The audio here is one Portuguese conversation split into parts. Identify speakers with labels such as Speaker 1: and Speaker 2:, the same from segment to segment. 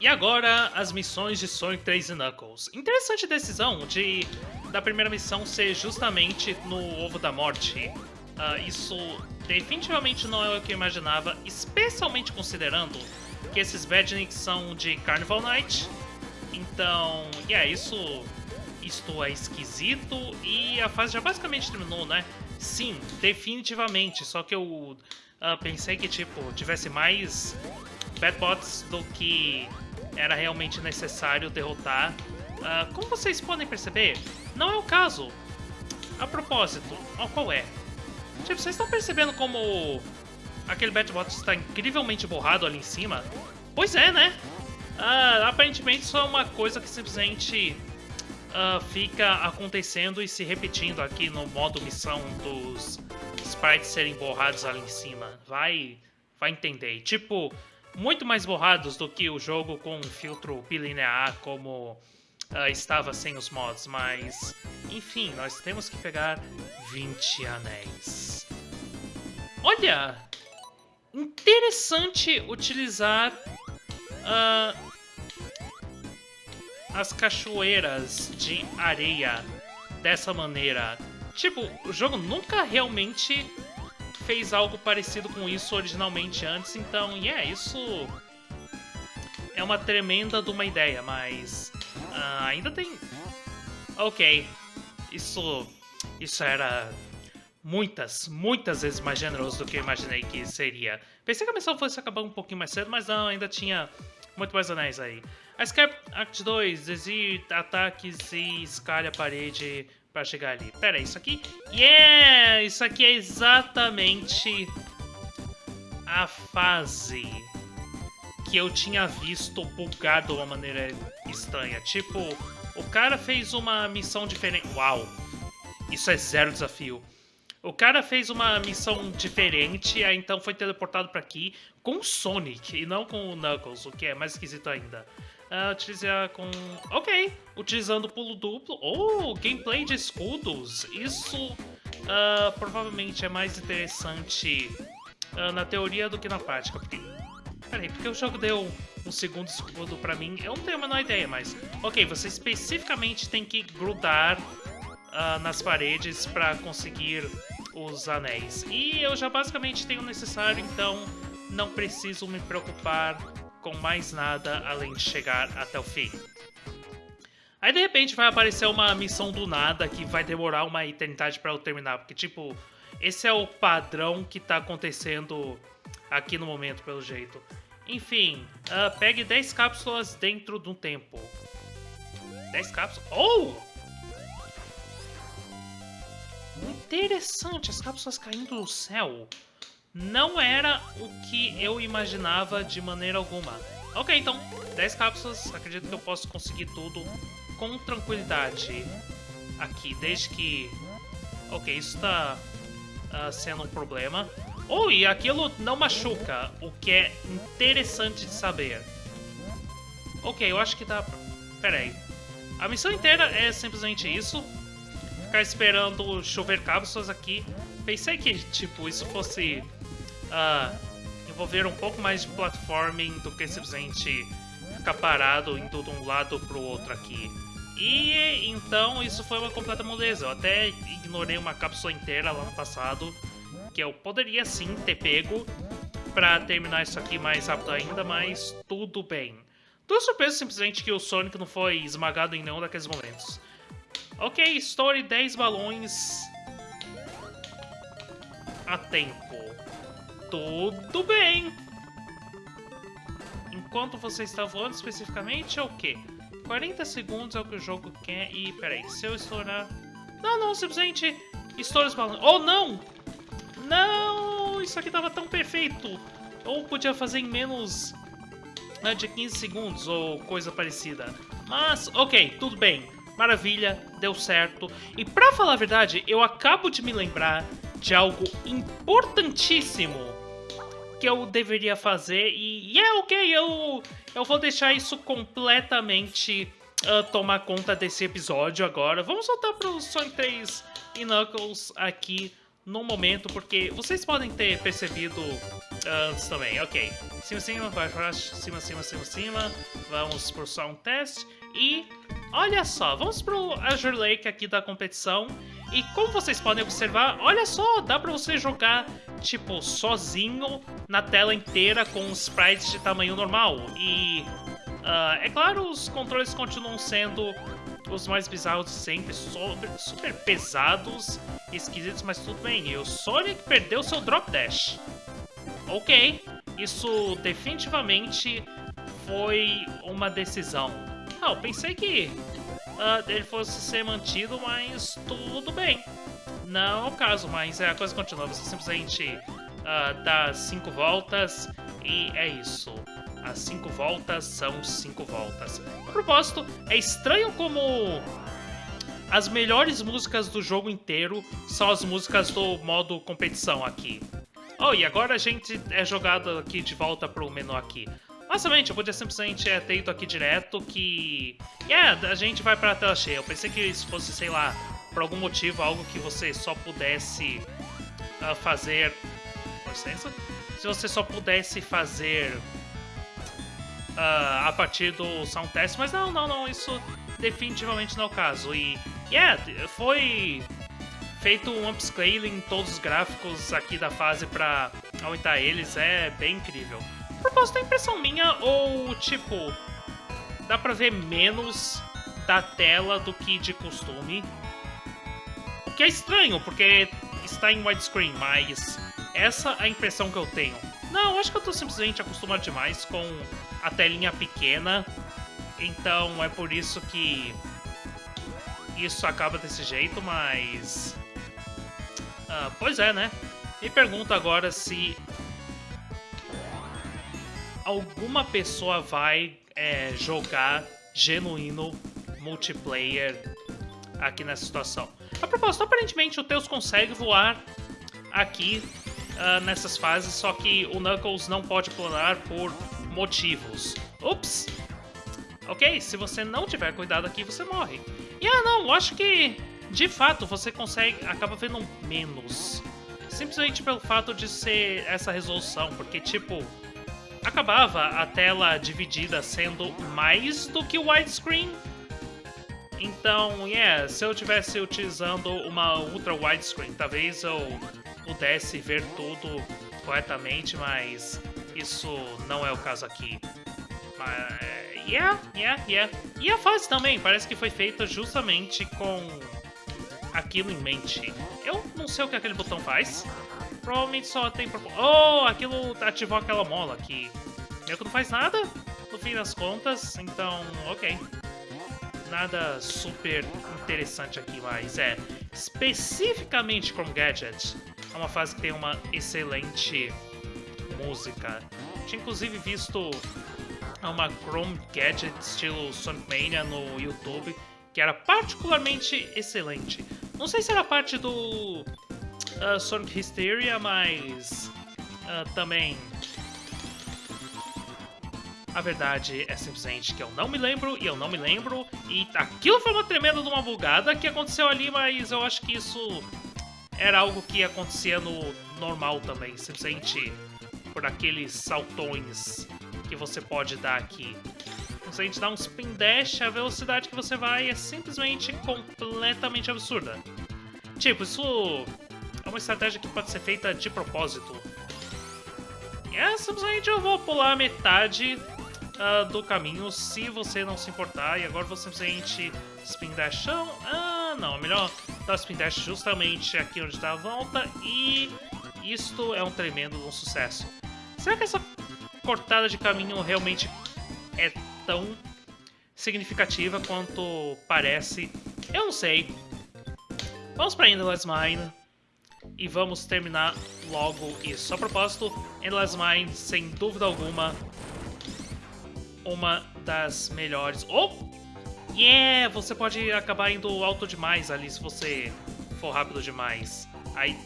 Speaker 1: E agora, as missões de Sonic 3 e Knuckles. Interessante decisão de da primeira missão ser justamente no Ovo da Morte. Uh, isso definitivamente não é o que eu imaginava, especialmente considerando que esses Badniks são de Carnival Night. Então, yeah, isso, isto é esquisito e a fase já basicamente terminou, né? Sim, definitivamente, só que eu uh, pensei que, tipo, tivesse mais Batbots do que era realmente necessário derrotar. Uh, como vocês podem perceber, não é o caso. A propósito, oh, qual é? Tipo, vocês estão percebendo como aquele Batbot está incrivelmente borrado ali em cima? Pois é, né? Uh, aparentemente isso é uma coisa que simplesmente uh, fica acontecendo e se repetindo aqui no modo missão dos sprites serem borrados ali em cima. Vai, vai entender. Tipo, muito mais borrados do que o jogo com filtro bilinear como uh, estava sem os mods, mas enfim, nós temos que pegar 20 anéis. Olha! Interessante utilizar uh, as cachoeiras de areia dessa maneira. Tipo, o jogo nunca realmente fez algo parecido com isso originalmente antes, então, yeah, isso é uma tremenda de uma ideia, mas uh, ainda tem... Ok, isso, isso era muitas, muitas vezes mais generoso do que eu imaginei que seria. Pensei que a missão fosse acabar um pouquinho mais cedo, mas não, ainda tinha muito mais anéis aí. A Skype Act 2, desvie ataques e escalha a parede para chegar ali. Pera isso aqui... Yeah! Isso aqui é exatamente a fase que eu tinha visto bugado de uma maneira estranha. Tipo, o cara fez uma missão diferente... Uau! Isso é zero desafio. O cara fez uma missão diferente, aí então foi teleportado para aqui com o Sonic e não com o Knuckles, o que é mais esquisito ainda uh, com... Ok, utilizando pulo duplo. Oh, gameplay de escudos. Isso uh, provavelmente é mais interessante uh, na teoria do que na prática. Porque... Peraí, porque o jogo deu um segundo escudo pra mim? Eu não tenho a menor ideia, mas... Ok, você especificamente tem que grudar nas paredes pra conseguir os anéis. E eu já basicamente tenho o necessário, então não preciso me preocupar com mais nada além de chegar até o fim. Aí de repente vai aparecer uma missão do nada que vai demorar uma eternidade para eu terminar, porque tipo, esse é o padrão que tá acontecendo aqui no momento, pelo jeito. Enfim, uh, pegue 10 cápsulas dentro de um tempo. 10 cápsulas... Oh! Interessante, as cápsulas caindo do céu não era o que eu imaginava de maneira alguma. Ok, então, 10 cápsulas, acredito que eu posso conseguir tudo com tranquilidade aqui, desde que... Ok, isso está uh, sendo um problema. Oh, e aquilo não machuca, o que é interessante de saber. Ok, eu acho que dá... Pera aí. A missão inteira é simplesmente isso. Ficar esperando chover cápsulas aqui. Pensei que, tipo, isso fosse uh, envolver um pouco mais de platforming do que simplesmente ficar parado indo de um lado pro outro aqui. E então isso foi uma completa moleza. Eu até ignorei uma cápsula inteira lá no passado, que eu poderia sim ter pego para terminar isso aqui mais rápido ainda, mas tudo bem. Tô surpreso simplesmente que o Sonic não foi esmagado em nenhum daqueles momentos. Ok, story 10 balões a tempo. Tudo bem. Enquanto você está voando especificamente é o quê? 40 segundos é o que o jogo quer e... Peraí, se eu estourar... Não, não, simplesmente estoura os balões. Oh, não! Não! Isso aqui tava tão perfeito! Ou podia fazer em menos né, de 15 segundos ou coisa parecida. Mas, ok, tudo bem. Maravilha, deu certo. E pra falar a verdade, eu acabo de me lembrar de algo importantíssimo que eu deveria fazer e, e é ok, eu, eu vou deixar isso completamente uh, tomar conta desse episódio agora. Vamos voltar pro Sonic 3 e Knuckles aqui no momento, porque vocês podem ter percebido antes também, ok. Cima, cima, vai pra cima, cima, cima, cima. Vamos pro Sound Test. E olha só, vamos pro Azure Lake aqui da competição. E como vocês podem observar, olha só, dá pra você jogar, tipo, sozinho na tela inteira com sprites de tamanho normal. E, uh, é claro, os controles continuam sendo os mais bizarros sempre, super, super pesados esquisitos, mas tudo bem. E o Sonic perdeu seu Drop Dash. Ok, isso definitivamente foi uma decisão. Ah, eu pensei que uh, ele fosse ser mantido, mas tudo bem. Não é o caso, mas é, a coisa continua. Você simplesmente uh, dá cinco voltas e é isso. As cinco voltas são cinco voltas. A propósito, é estranho como as melhores músicas do jogo inteiro são as músicas do modo competição aqui. Oh, e agora a gente é jogado aqui de volta pro menu aqui. Basicamente, eu podia simplesmente é, ter ido aqui direto que... Yeah, a gente vai pra tela cheia. Eu pensei que isso fosse, sei lá, por algum motivo, algo que você só pudesse uh, fazer... Com licença? Se você só pudesse fazer uh, a partir do sound test, mas não, não, não, isso definitivamente não é o caso. E, yeah, foi feito um upscaling em todos os gráficos aqui da fase para aumentar eles, é bem incrível. Propósito, é impressão minha ou, tipo, dá pra ver menos da tela do que de costume? O que é estranho, porque está em widescreen, mas essa é a impressão que eu tenho. Não, acho que eu tô simplesmente acostumado demais com a telinha pequena, então é por isso que isso acaba desse jeito, mas ah, pois é, né? Me pergunto agora se alguma pessoa vai é, jogar genuíno multiplayer aqui nessa situação. A propósito, aparentemente o Tails consegue voar aqui uh, nessas fases, só que o Knuckles não pode planar por motivos. Ups! Ok, se você não tiver cuidado aqui, você morre. E ah, não, acho que de fato você consegue acaba vendo menos. Simplesmente pelo fato de ser essa resolução, porque tipo acabava a tela dividida sendo mais do que o widescreen. Então, yeah, se eu tivesse utilizando uma ultra widescreen, talvez eu pudesse ver tudo corretamente, mas isso não é o caso aqui. Mas, yeah, yeah, yeah. E a fase também parece que foi feita justamente com aquilo em mente. Eu não sei o que aquele botão faz. Provavelmente só tem... Oh, aquilo ativou aquela mola que meio que não faz nada, no fim das contas. Então, ok. Nada super interessante aqui, mas é... Especificamente Chrome Gadget, é uma fase que tem uma excelente música. Tinha inclusive visto uma Chrome Gadget estilo Sonic Mania no YouTube, que era particularmente excelente. Não sei se era parte do uh, Sonic Hysteria, mas uh, também a verdade é simplesmente que eu não me lembro e eu não me lembro. E aquilo foi uma tremenda de uma bugada que aconteceu ali, mas eu acho que isso era algo que acontecia no normal também. Simplesmente por aqueles saltões que você pode dar aqui. Gente dá um spin dash, a velocidade que você vai é simplesmente completamente absurda. Tipo, isso é uma estratégia que pode ser feita de propósito. E é, simplesmente eu vou pular metade uh, do caminho, se você não se importar. E agora vou simplesmente spin dash. Ah, não, é melhor dar spin dash justamente aqui onde está a volta. E isto é um tremendo um sucesso. Será que essa cortada de caminho realmente é tão significativa quanto parece. Eu não sei. Vamos para Endless Mine e vamos terminar logo isso. A propósito, Endless Mine, sem dúvida alguma, uma das melhores. Oh! Yeah! Você pode acabar indo alto demais ali se você for rápido demais. Aí,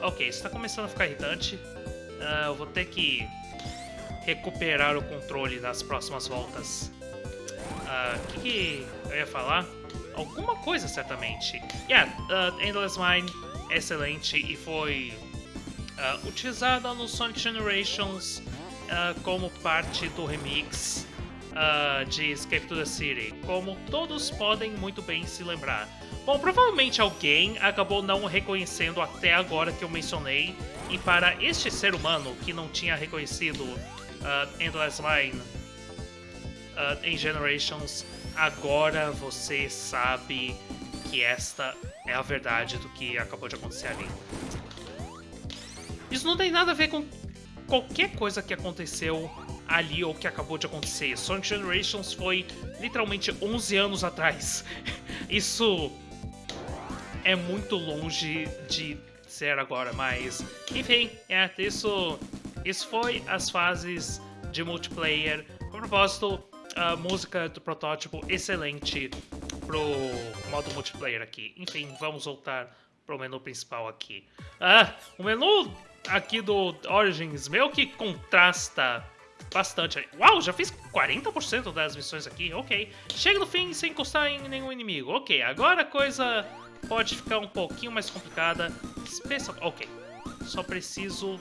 Speaker 1: ok, isso está começando a ficar irritante. Uh, eu vou ter que recuperar o controle nas próximas voltas. O uh, ah, que, que, eu ia falar? Alguma coisa, certamente. Yeah, uh, Endless Mine é excelente e foi uh, utilizada no Sonic Generations uh, como parte do remix uh, de Escape to the City, como todos podem muito bem se lembrar. Bom, provavelmente alguém acabou não reconhecendo até agora que eu mencionei, e para este ser humano que não tinha reconhecido uh, Endless Line em Generations, agora você sabe que esta é a verdade do que acabou de acontecer ali. Isso não tem nada a ver com qualquer coisa que aconteceu ali ou que acabou de acontecer. Sonic Generations foi literalmente 11 anos atrás. Isso é muito longe de ser agora, mas enfim, é, isso, isso foi as fases de multiplayer. Com propósito, a música do protótipo excelente pro modo multiplayer aqui. Enfim, vamos voltar pro menu principal aqui. Ah, o menu aqui do Origins meio que contrasta bastante. Uau, já fiz 40% das missões aqui, ok. Chega no fim sem encostar em nenhum inimigo, ok. Agora a coisa pode ficar um pouquinho mais complicada. Especial... Ok, só preciso,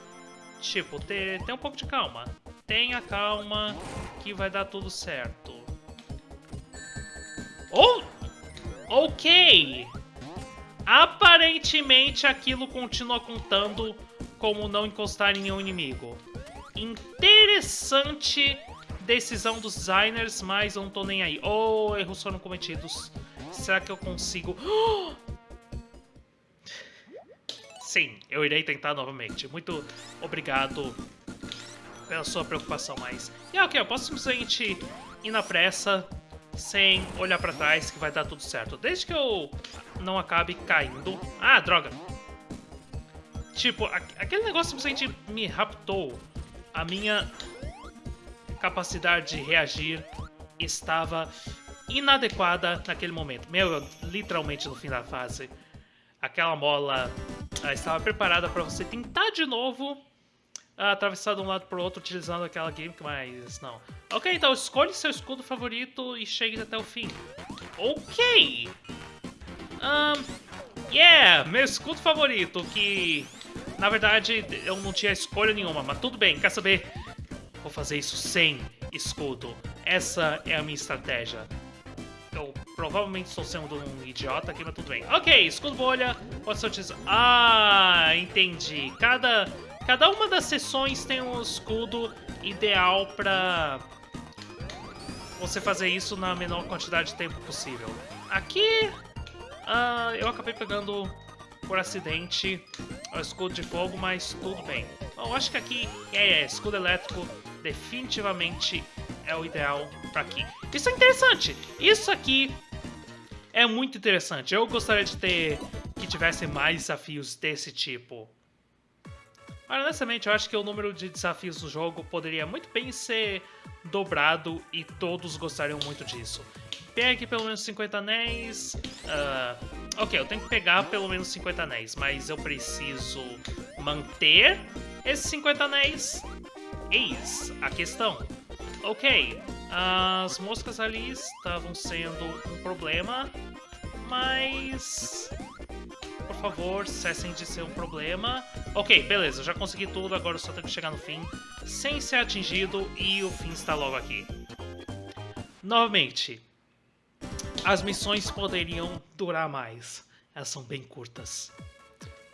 Speaker 1: tipo, ter, ter um pouco de calma. Tenha calma que vai dar tudo certo. Oh! Ok! Aparentemente aquilo continua contando como não encostar em nenhum inimigo. Interessante decisão dos designers, mas eu não tô nem aí. Oh, erros foram cometidos. Será que eu consigo... Sim, eu irei tentar novamente. Muito obrigado pela sua preocupação, mas... E ok, eu posso simplesmente ir na pressa, sem olhar pra trás, que vai dar tudo certo. Desde que eu não acabe caindo... Ah, droga! Tipo, aquele negócio simplesmente me raptou. A minha capacidade de reagir estava inadequada naquele momento. Meu, literalmente no fim da fase. Aquela mola uh, estava preparada para você tentar de novo atravessar de um lado para o outro utilizando aquela gimmick, mas não. Ok, então escolhe seu escudo favorito e chegue até o fim. Ok! Um, yeah, meu escudo favorito, que na verdade, eu não tinha escolha nenhuma, mas tudo bem, quer saber? Vou fazer isso sem escudo. Essa é a minha estratégia. Eu provavelmente estou sendo um idiota aqui, mas tudo bem. Ok, escudo bolha, pode ser utilizado. Ah, entendi. Cada, cada uma das sessões tem um escudo ideal para você fazer isso na menor quantidade de tempo possível. Aqui, uh, eu acabei pegando por acidente o escudo de fogo, mas tudo bem. Eu acho que aqui, é, é, escudo elétrico definitivamente é o ideal para aqui. Isso é interessante! Isso aqui é muito interessante. Eu gostaria de ter que tivesse mais desafios desse tipo. Mas, honestamente, eu acho que o número de desafios do jogo poderia muito bem ser dobrado e todos gostariam muito disso. Pegue pelo menos 50 anéis. Uh, Ok, eu tenho que pegar pelo menos 50 anéis, mas eu preciso manter esses 50 anéis? Eis a questão. Ok, as moscas ali estavam sendo um problema, mas... Favor, cessem de ser um problema. Ok, beleza, já consegui tudo, agora eu só tenho que chegar no fim sem ser atingido e o fim está logo aqui. Novamente, as missões poderiam durar mais. Elas são bem curtas.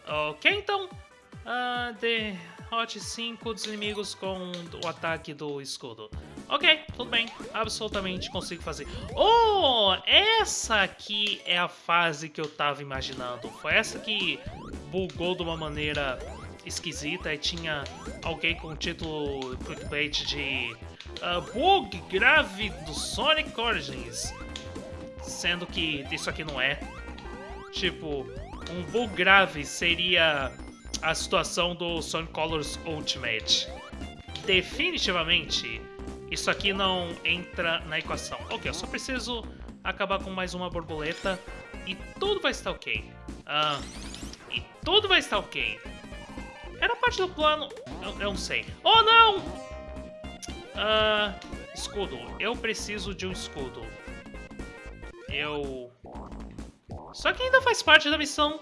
Speaker 1: Ok, então. Uh, derrote 5 dos inimigos com o ataque do escudo. Ok, tudo bem. Absolutamente consigo fazer. Oh, essa aqui é a fase que eu tava imaginando. Foi essa que bugou de uma maneira esquisita e tinha alguém com o título clickbait de uh, Bug grave do Sonic Origins sendo que isso aqui não é. Tipo, um bug grave seria a situação do Sonic Colors Ultimate. Definitivamente, isso aqui não entra na equação. Ok, eu só preciso acabar com mais uma borboleta e tudo vai estar ok. Ah, e tudo vai estar ok. Era parte do plano... Eu, eu não sei. Oh, não! Ah, escudo. Eu preciso de um escudo. Eu... Só que ainda faz parte da missão.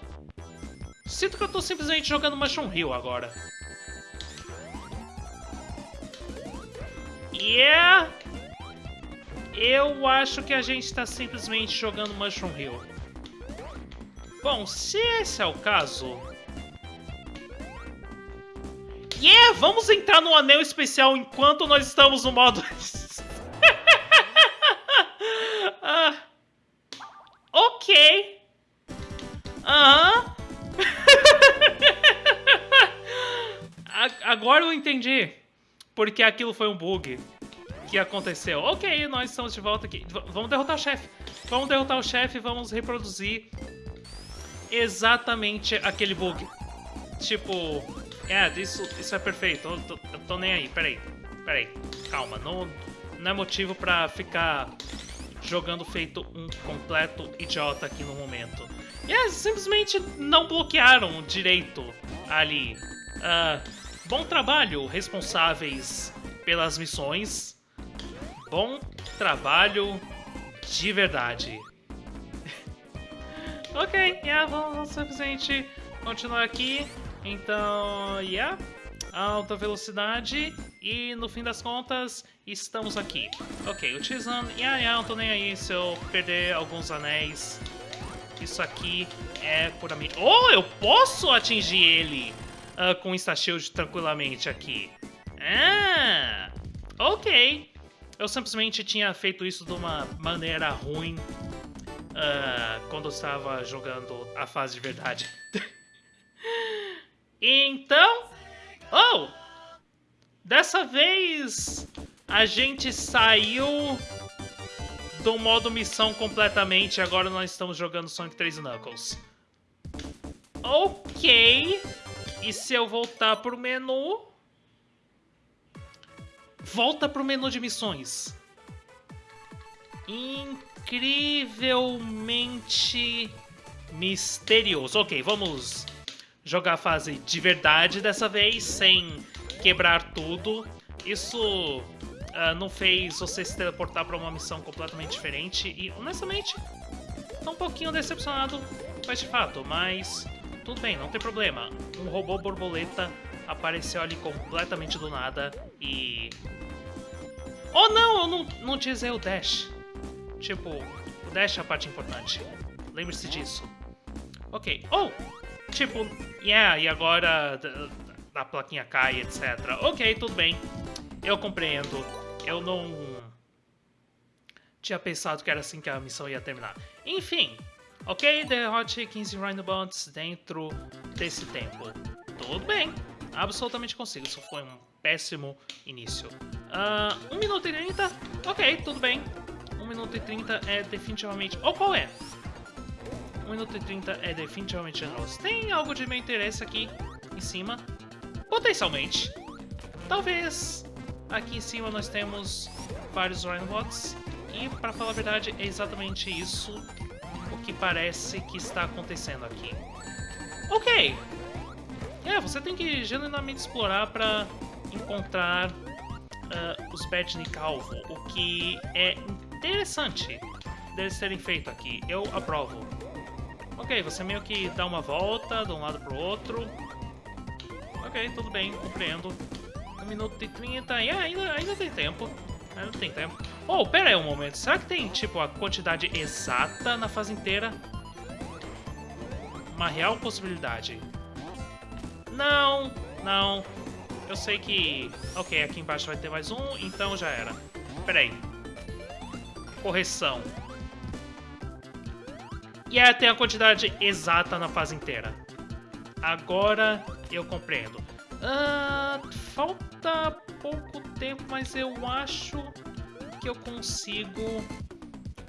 Speaker 1: Sinto que eu tô simplesmente jogando Mushroom Hill agora. Yeah! Eu acho que a gente está simplesmente jogando Mushroom Hill. Bom, se esse é o caso... Yeah! Vamos entrar no anel especial enquanto nós estamos no modo... ah, ok. Aham. Agora eu entendi porque aquilo foi um bug que aconteceu. Ok, nós estamos de volta aqui. V vamos derrotar o chefe. Vamos derrotar o chefe e vamos reproduzir exatamente aquele bug. Tipo, é, isso, isso é perfeito. Eu tô, eu tô nem aí, peraí. Peraí, calma. Não, não é motivo pra ficar jogando feito um completo idiota aqui no momento. E é, simplesmente não bloquearam direito ali. Uh, bom trabalho, responsáveis pelas missões. Bom trabalho de verdade. ok, yeah, vamos simplesmente continuar aqui. Então, yeah, alta velocidade e no fim das contas estamos aqui. Ok, utilizando, yeah, yeah, não tô nem aí se eu perder alguns anéis. Isso aqui é puramente... Oh, eu posso atingir ele uh, com Insta-Shield tranquilamente aqui. Ah, ok. Eu simplesmente tinha feito isso de uma maneira ruim uh, quando eu estava jogando a fase de verdade. então... Oh! Dessa vez a gente saiu do modo missão completamente. Agora nós estamos jogando Sonic 3 Knuckles. Ok. E se eu voltar pro menu... Volta pro menu de missões. Incrivelmente misterioso. Ok, vamos jogar a fase de verdade dessa vez, sem quebrar tudo. Isso uh, não fez você se teleportar para uma missão completamente diferente e, honestamente, tô um pouquinho decepcionado com este fato, mas tudo bem, não tem problema. Um robô borboleta apareceu ali completamente do nada e... Oh não, eu não, não utilizei o dash. Tipo, o dash é a parte importante. Lembre-se disso. Ok. Oh! Tipo, yeah, e agora a plaquinha cai, etc. Ok, tudo bem. Eu compreendo. Eu não tinha pensado que era assim que a missão ia terminar. Enfim, ok, derrote 15 Rhinobots dentro desse tempo. Tudo bem, absolutamente consigo. Isso foi um péssimo início. Uh, 1 minuto e 30, ok, tudo bem. 1 minuto e 30 é definitivamente... Ou oh, qual é? 1 minuto e 30 é definitivamente generoso. Tem algo de meu interesse aqui em cima? Potencialmente. Talvez Aqui em cima nós temos vários Rhinobots. E, para falar a verdade, é exatamente isso que parece que está acontecendo aqui. Ok! É, você tem que genuinamente explorar para encontrar uh, os Badge Calvo, o que é interessante deles terem feito aqui. Eu aprovo. Ok, você meio que dá uma volta de um lado para o outro. Ok, tudo bem, compreendo. 1 minuto e 30. E ainda, ainda tem tempo. Ainda tem tempo. Oh, pera aí um momento. Será que tem, tipo, a quantidade exata na fase inteira? Uma real possibilidade. Não, não. Eu sei que... Ok, aqui embaixo vai ter mais um, então já era. Pera aí. Correção. E é, tem a quantidade exata na fase inteira. Agora eu compreendo. Uh, falta pouco tempo, mas eu acho que eu consigo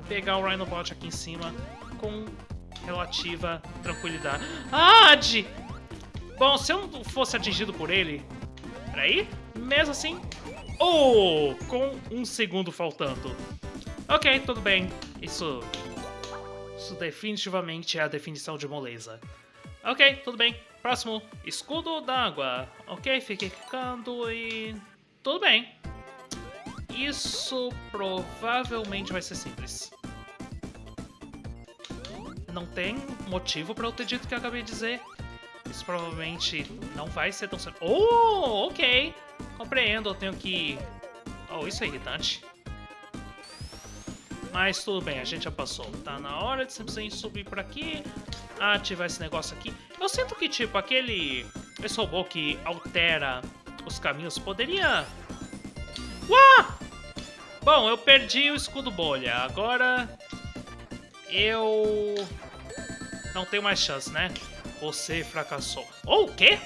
Speaker 1: pegar o Rhinobot aqui em cima com relativa tranquilidade. Ah, Ad! Bom, se eu não fosse atingido por ele... Peraí. Mesmo assim... Oh! Com um segundo faltando. Ok, tudo bem. Isso... Isso definitivamente é a definição de moleza. Ok, tudo bem. Próximo, escudo d'água. Ok, fiquei clicando e... Tudo bem. Isso provavelmente vai ser simples. Não tem motivo para eu ter dito o que eu acabei de dizer. Isso provavelmente não vai ser tão simples. Oh, ok. Compreendo, eu tenho que... Oh, isso é irritante. Mas tudo bem, a gente já passou. Tá na hora de simplesmente subir por aqui, ativar esse negócio aqui. Eu sinto que, tipo, aquele... Esse robô que altera os caminhos poderia... Uau! Bom, eu perdi o escudo bolha. Agora... Eu... Não tenho mais chance, né? Você fracassou. Oh, o quê?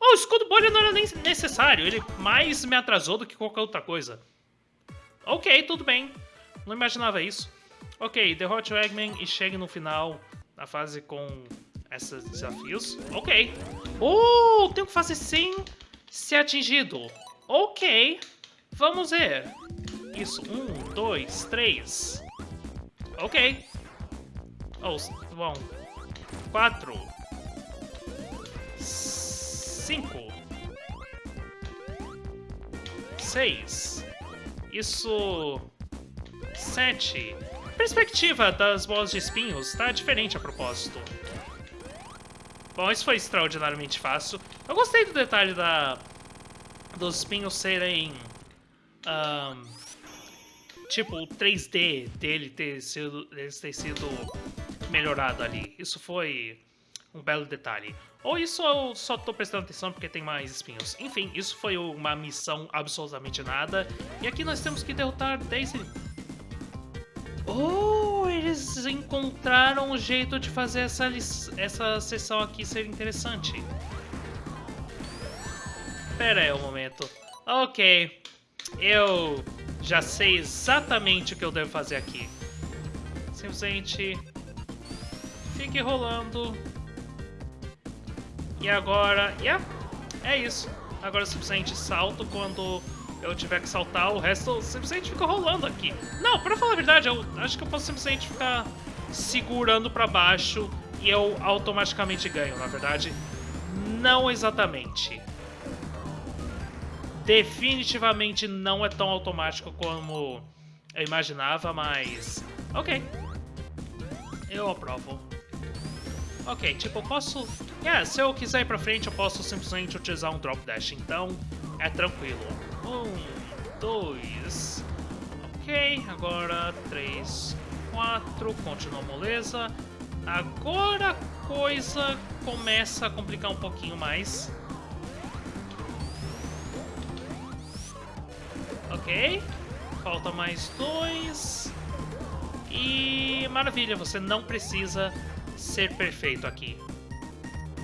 Speaker 1: Oh, o escudo bolha não era nem necessário. Ele mais me atrasou do que qualquer outra coisa. Ok, tudo bem. Não imaginava isso. Ok, derrote o Eggman e chegue no final da fase com esses desafios. Ok. Oh, tenho que fazer sem ser atingido. Ok. Vamos ver. Isso, um, dois, três. Ok. Oh, bom. Quatro. Cinco. Seis. Isso... Sete. Perspectiva das bolas de espinhos está diferente a propósito. Bom, isso foi extraordinariamente fácil. Eu gostei do detalhe da dos espinhos serem... Um, tipo, o 3D dele ter sido, ter sido melhorado ali. Isso foi um belo detalhe. Ou isso eu só tô prestando atenção porque tem mais espinhos. Enfim, isso foi uma missão absolutamente nada. E aqui nós temos que derrotar Daisy. Oh, eles encontraram um jeito de fazer essa, essa sessão aqui ser interessante. Pera aí um momento. Ok, eu já sei exatamente o que eu devo fazer aqui. Simplesmente fique rolando. E agora, yeah, é isso. Agora simplesmente salto quando eu tiver que saltar, o resto simplesmente fica rolando aqui. Não, pra falar a verdade, eu acho que eu posso simplesmente ficar segurando pra baixo e eu automaticamente ganho, na verdade. Não exatamente definitivamente não é tão automático como eu imaginava, mas... Ok. Eu aprovo. Ok, tipo, eu posso... Yeah, se eu quiser ir pra frente, eu posso simplesmente utilizar um Drop Dash, então é tranquilo. Um, dois... Ok, agora três, quatro, continua moleza. Agora a coisa começa a complicar um pouquinho mais. Ok. Falta mais dois. E maravilha, você não precisa ser perfeito aqui.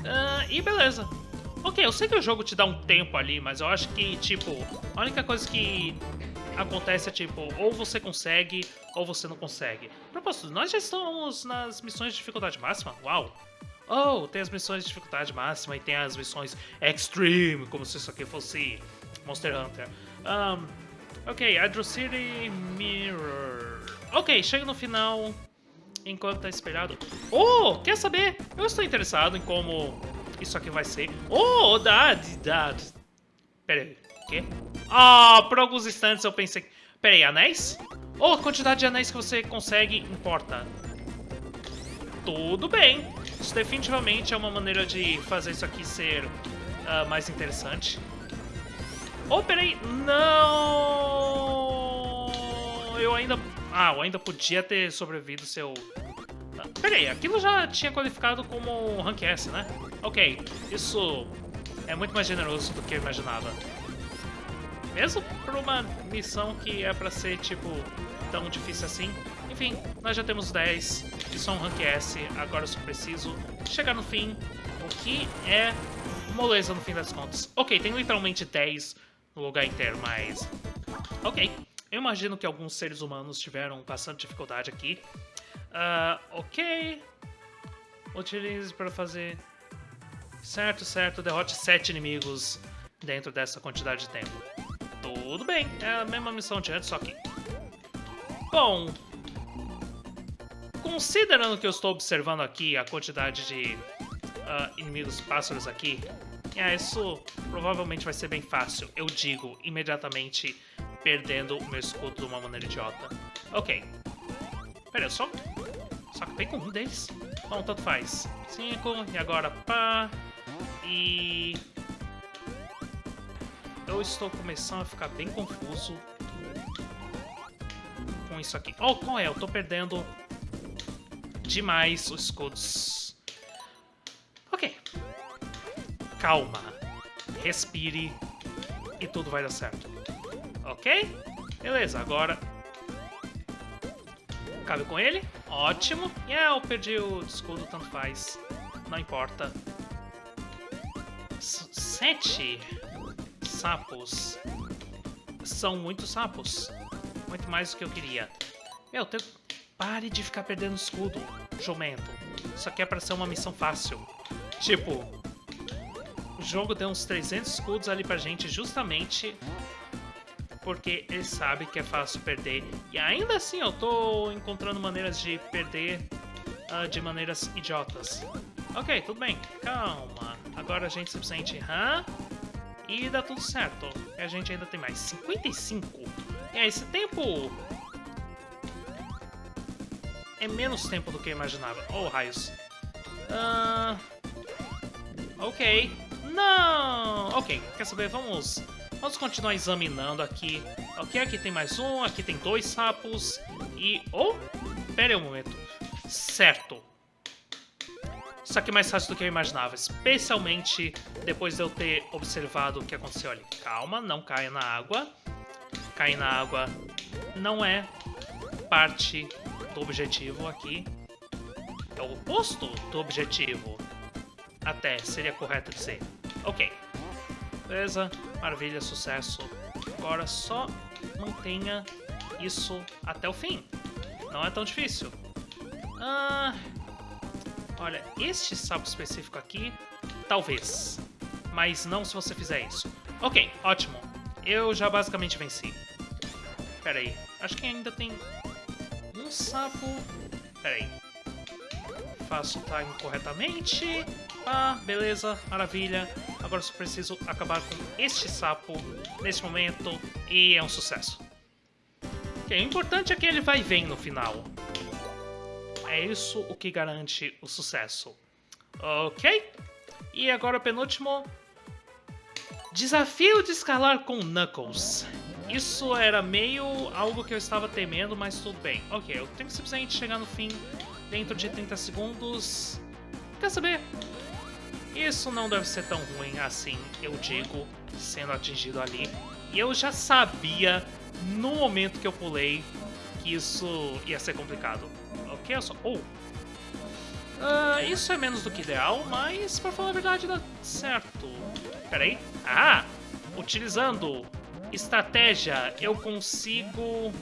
Speaker 1: Uh, e beleza. Ok, eu sei que o jogo te dá um tempo ali, mas eu acho que, tipo, a única coisa que acontece é, tipo, ou você consegue, ou você não consegue. Propósito, nós já estamos nas missões de dificuldade máxima? Uau! Oh, tem as missões de dificuldade máxima e tem as missões extreme, como se isso aqui fosse Monster Hunter. Um, Ok, Hydro City Mirror. Ok, chega no final enquanto tá esperado. Oh, quer saber? Eu estou interessado em como isso aqui vai ser. Oh, Dad, Dad. Pera aí, o quê? Ah, por alguns instantes eu pensei... Pera aí, anéis? Oh, a quantidade de anéis que você consegue importa. Tudo bem. Isso definitivamente é uma maneira de fazer isso aqui ser uh, mais interessante. Oh, peraí. Não! Eu ainda... Ah, eu ainda podia ter sobrevivido seu... Ah, peraí, aquilo já tinha qualificado como Rank S, né? Ok, isso é muito mais generoso do que eu imaginava. Mesmo por uma missão que é pra ser, tipo, tão difícil assim. Enfim, nós já temos 10, que são Rank S, agora eu só preciso chegar no fim, o que é moleza no fim das contas. Ok, tem literalmente 10 no lugar inteiro, mas... Ok, eu imagino que alguns seres humanos tiveram bastante dificuldade aqui. Uh, ok. Utilize para fazer... Certo, certo, derrote sete inimigos dentro dessa quantidade de tempo. Tudo bem, é a mesma missão de antes, só que... Bom... Considerando que eu estou observando aqui a quantidade de uh, inimigos pássaros aqui, é, isso provavelmente vai ser bem fácil. Eu digo imediatamente perdendo o meu escudo de uma maneira idiota. Ok. Pera, eu só... Só que com um deles? Bom, tanto faz. Cinco, e agora pá... E... eu estou começando a ficar bem confuso com isso aqui. Oh, qual é? Eu tô perdendo demais os escudos. Ok. Calma. Respire. E tudo vai dar certo. Ok? Beleza, agora... Cabe com ele. Ótimo. E yeah, eu perdi o escudo, tanto faz. Não importa. S sete sapos. São muitos sapos. Muito mais do que eu queria. Meu, pare de ficar perdendo escudo, jumento. Isso aqui é pra ser uma missão fácil. Tipo, o jogo deu uns 300 escudos ali pra gente justamente porque ele sabe que é fácil perder. E ainda assim eu tô encontrando maneiras de perder uh, de maneiras idiotas. Ok, tudo bem. Calma. Agora a gente simplesmente... Hã? E dá tudo certo. E a gente ainda tem mais 55. E aí, esse tempo... É menos tempo do que eu imaginava. Oh, raios. Uh... Ok. Não! Ok, quer saber? Vamos... Vamos continuar examinando aqui. Ok, aqui tem mais um, aqui tem dois sapos. E... Oh! Pera aí um momento. Certo. Isso aqui é mais fácil do que eu imaginava, especialmente depois de eu ter observado o que aconteceu ali. Calma, não caia na água. Cair na água não é parte do objetivo aqui. É o oposto do objetivo. Até, seria correto dizer. Ok. Beleza, maravilha, sucesso. Agora só mantenha isso até o fim. Não é tão difícil. Ah, Olha, este sapo específico aqui, talvez. Mas não se você fizer isso. Ok, ótimo. Eu já basicamente venci. Pera aí, acho que ainda tem um sapo... Pera aí. Faço o time corretamente. Ah, beleza, maravilha. Agora só preciso acabar com este sapo nesse momento e é um sucesso. O importante é que ele vai vem no final. É isso o que garante o sucesso. Ok? E agora o penúltimo. Desafio de escalar com Knuckles. Isso era meio algo que eu estava temendo, mas tudo bem. Ok, eu tenho que simplesmente chegar no fim dentro de 30 segundos. Quer saber? Isso não deve ser tão ruim assim, eu digo, sendo atingido ali. E eu já sabia, no momento que eu pulei, que isso ia ser complicado que é só... Oh! Uh, isso é menos do que ideal, mas pra falar a verdade dá certo. Peraí. Ah! Utilizando estratégia, eu consigo...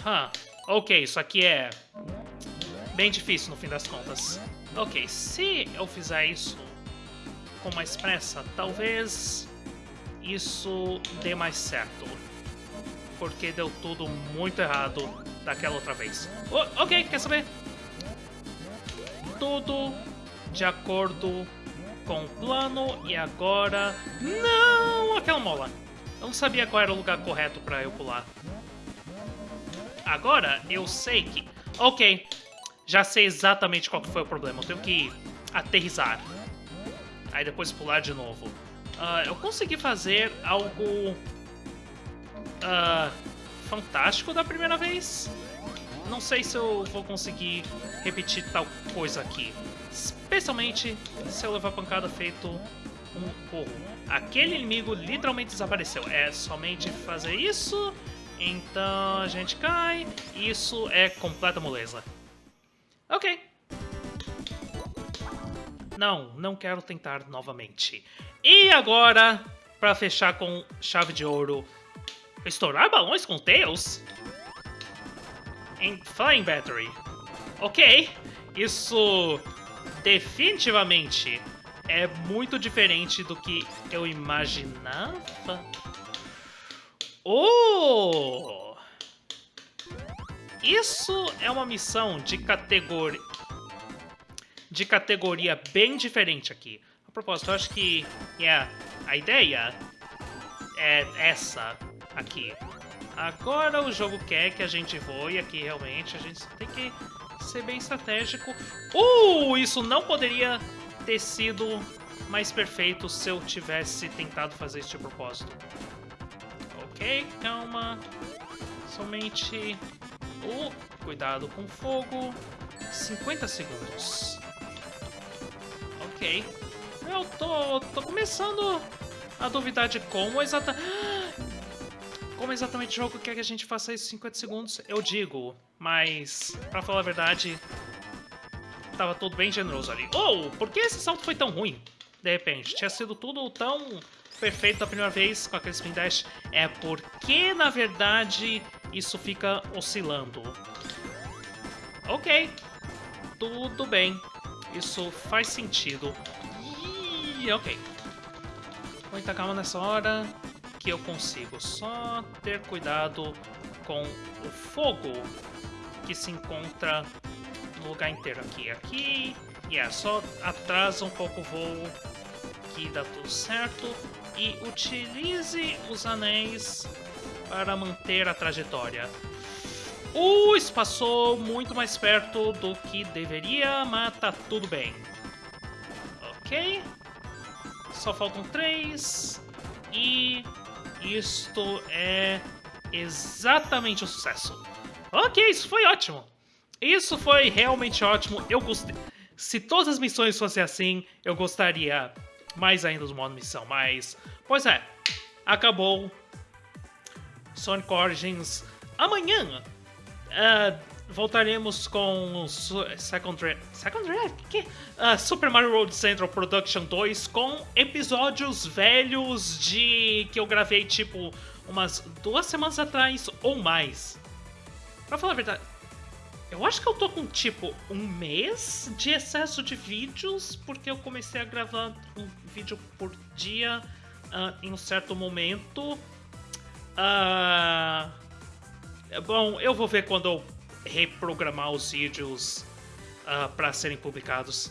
Speaker 1: Huh. Ok, isso aqui é bem difícil no fim das contas. Ok, se eu fizer isso com mais pressa, talvez isso dê mais certo. Porque deu tudo muito errado daquela outra vez. Oh, ok, quer saber? Tudo de acordo com o plano e agora... Não! Aquela mola! Eu não sabia qual era o lugar correto para eu pular. Agora eu sei que... Ok, já sei exatamente qual que foi o problema. Eu tenho que aterrizar. Aí depois pular de novo. Uh, eu consegui fazer algo... Uh, fantástico da primeira vez. Não sei se eu vou conseguir repetir tal coisa aqui. Especialmente se eu levar pancada feito um porro. Aquele inimigo literalmente desapareceu. É somente fazer isso, então a gente cai. Isso é completa moleza. Ok. Não, não quero tentar novamente. E agora, para fechar com chave de ouro, Estourar balões com Tails? Em Flying Battery. Ok, isso definitivamente é muito diferente do que eu imaginava. Oh! Isso é uma missão de categoria de categoria bem diferente aqui. A propósito, eu acho que yeah, a ideia é essa aqui. Agora o jogo quer que a gente voe aqui realmente, a gente tem que ser bem estratégico. Uh, isso não poderia ter sido mais perfeito se eu tivesse tentado fazer de propósito. Ok, calma. Somente... Uh, cuidado com fogo. 50 segundos. Ok. Eu tô, tô começando a duvidar de como exatamente... Como exatamente o jogo quer que a gente faça isso em 50 segundos, eu digo. Mas, pra falar a verdade, tava tudo bem generoso ali. Oh, por que esse salto foi tão ruim? De repente, tinha sido tudo tão perfeito da primeira vez com aquele spin dash. É porque, na verdade, isso fica oscilando. Ok, tudo bem. Isso faz sentido. Ok. Muita calma nessa hora que eu consigo. Só ter cuidado com o fogo que se encontra no lugar inteiro aqui. Aqui, yeah, só atrasa um pouco o voo que dá tudo certo. E utilize os anéis para manter a trajetória. Uh, isso passou muito mais perto do que deveria, mas tá tudo bem. Ok. Só faltam três. E isto é exatamente o sucesso. Ok, isso foi ótimo. Isso foi realmente ótimo. Eu gostei. Se todas as missões fossem assim, eu gostaria mais ainda do modo missão. Mas, pois é, acabou. Sonic Origins amanhã. Uh, voltaremos com Second Draft. Second Draft? Que? Uh, Super Mario World Central Production 2 com episódios velhos de. que eu gravei tipo umas duas semanas atrás ou mais. Pra falar a verdade, eu acho que eu tô com tipo um mês de excesso de vídeos, porque eu comecei a gravar um vídeo por dia uh, em um certo momento. Uh, bom, eu vou ver quando eu reprogramar os vídeos ah, para serem publicados.